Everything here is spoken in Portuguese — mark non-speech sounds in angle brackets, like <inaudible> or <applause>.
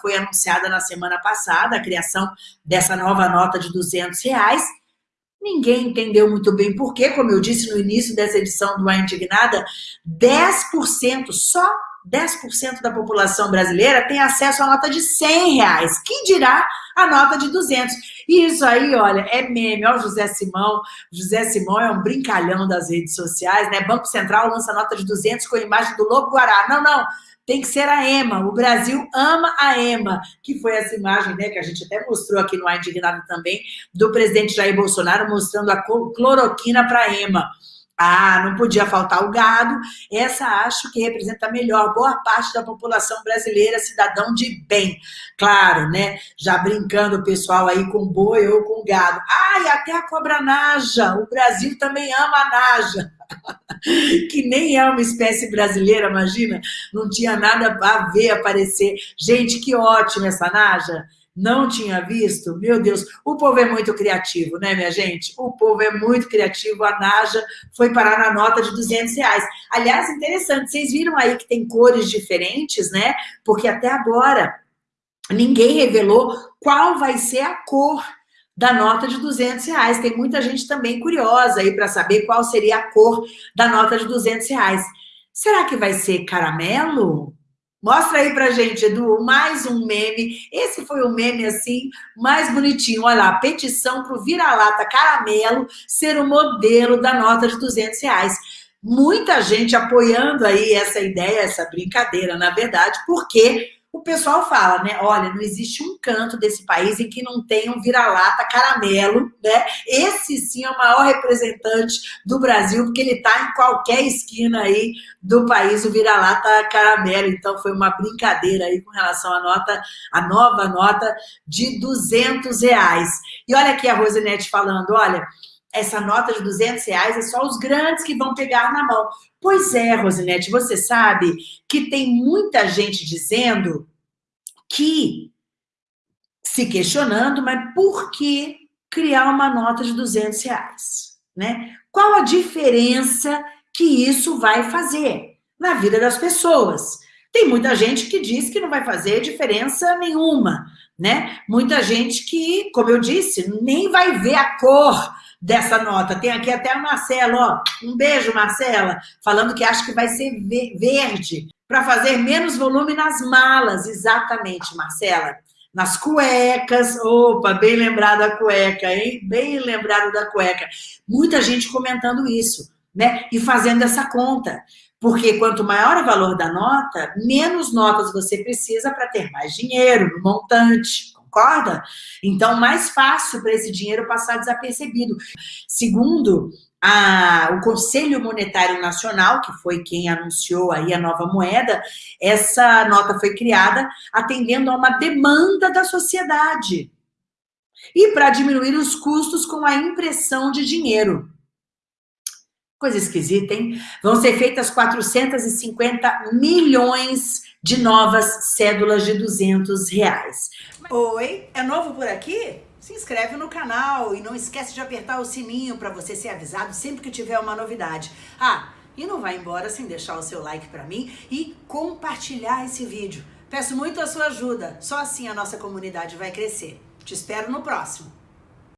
foi anunciada na semana passada, a criação dessa nova nota de 200 reais. Ninguém entendeu muito bem por quê, como eu disse no início dessa edição do A Indignada, 10%, só 10% da população brasileira tem acesso à nota de 100 reais. Quem dirá a nota de 200? E isso aí, olha, é meme. Olha o José Simão. José Simão é um brincalhão das redes sociais, né? Banco Central lança nota de 200 com a imagem do Lobo Guará. Não, não. Tem que ser a EMA. O Brasil ama a EMA, que foi essa imagem, né, que a gente até mostrou aqui no A Indignado também, do presidente Jair Bolsonaro mostrando a cloroquina para a EMA. Ah, não podia faltar o gado. Essa acho que representa melhor boa parte da população brasileira, cidadão de bem. Claro, né? Já brincando o pessoal aí com boi ou com gado. Ah, e até a cobra naja. O Brasil também ama a naja. <laughs> que nem é uma espécie brasileira, imagina? Não tinha nada a ver aparecer. Gente, que ótimo essa naja não tinha visto, meu Deus, o povo é muito criativo, né, minha gente? O povo é muito criativo, a Naja foi parar na nota de 200 reais. Aliás, interessante, vocês viram aí que tem cores diferentes, né? Porque até agora ninguém revelou qual vai ser a cor da nota de 200 reais. Tem muita gente também curiosa aí para saber qual seria a cor da nota de 200 reais. Será que vai ser caramelo? Mostra aí pra gente, Edu, mais um meme. Esse foi o meme, assim, mais bonitinho. Olha lá, petição pro vira-lata caramelo ser o modelo da nota de 200 reais. Muita gente apoiando aí essa ideia, essa brincadeira, na verdade, porque o pessoal fala, né? Olha, não existe um canto desse país em que não tenha um vira-lata caramelo, né? Esse sim é o maior representante do Brasil, porque ele está em qualquer esquina aí do país, o vira-lata caramelo. Então foi uma brincadeira aí com relação à nota, a nova nota de 200 reais. E olha aqui a Rosinete falando, olha, essa nota de 200 reais é só os grandes que vão pegar na mão. Pois é, Rosinete, você sabe que tem muita gente dizendo que, se questionando, mas por que criar uma nota de 200 reais? Né? Qual a diferença que isso vai fazer na vida das pessoas? Tem muita gente que diz que não vai fazer diferença nenhuma, né? Muita gente que, como eu disse, nem vai ver a cor dessa nota. Tem aqui até a Marcela, ó. Um beijo, Marcela, falando que acha que vai ser verde para fazer menos volume nas malas. Exatamente, Marcela. Nas cuecas. Opa, bem lembrado da cueca, hein? Bem lembrado da cueca. Muita gente comentando isso, né? E fazendo essa conta. Porque quanto maior o valor da nota, menos notas você precisa para ter mais dinheiro no montante concorda? Então, mais fácil para esse dinheiro passar desapercebido. Segundo a, o Conselho Monetário Nacional, que foi quem anunciou aí a nova moeda, essa nota foi criada atendendo a uma demanda da sociedade. E para diminuir os custos com a impressão de dinheiro. Coisa esquisita, hein? Vão ser feitas 450 milhões de novas cédulas de 200 reais. Oi, é novo por aqui? Se inscreve no canal e não esquece de apertar o sininho para você ser avisado sempre que tiver uma novidade. Ah, e não vai embora sem deixar o seu like para mim e compartilhar esse vídeo. Peço muito a sua ajuda, só assim a nossa comunidade vai crescer. Te espero no próximo.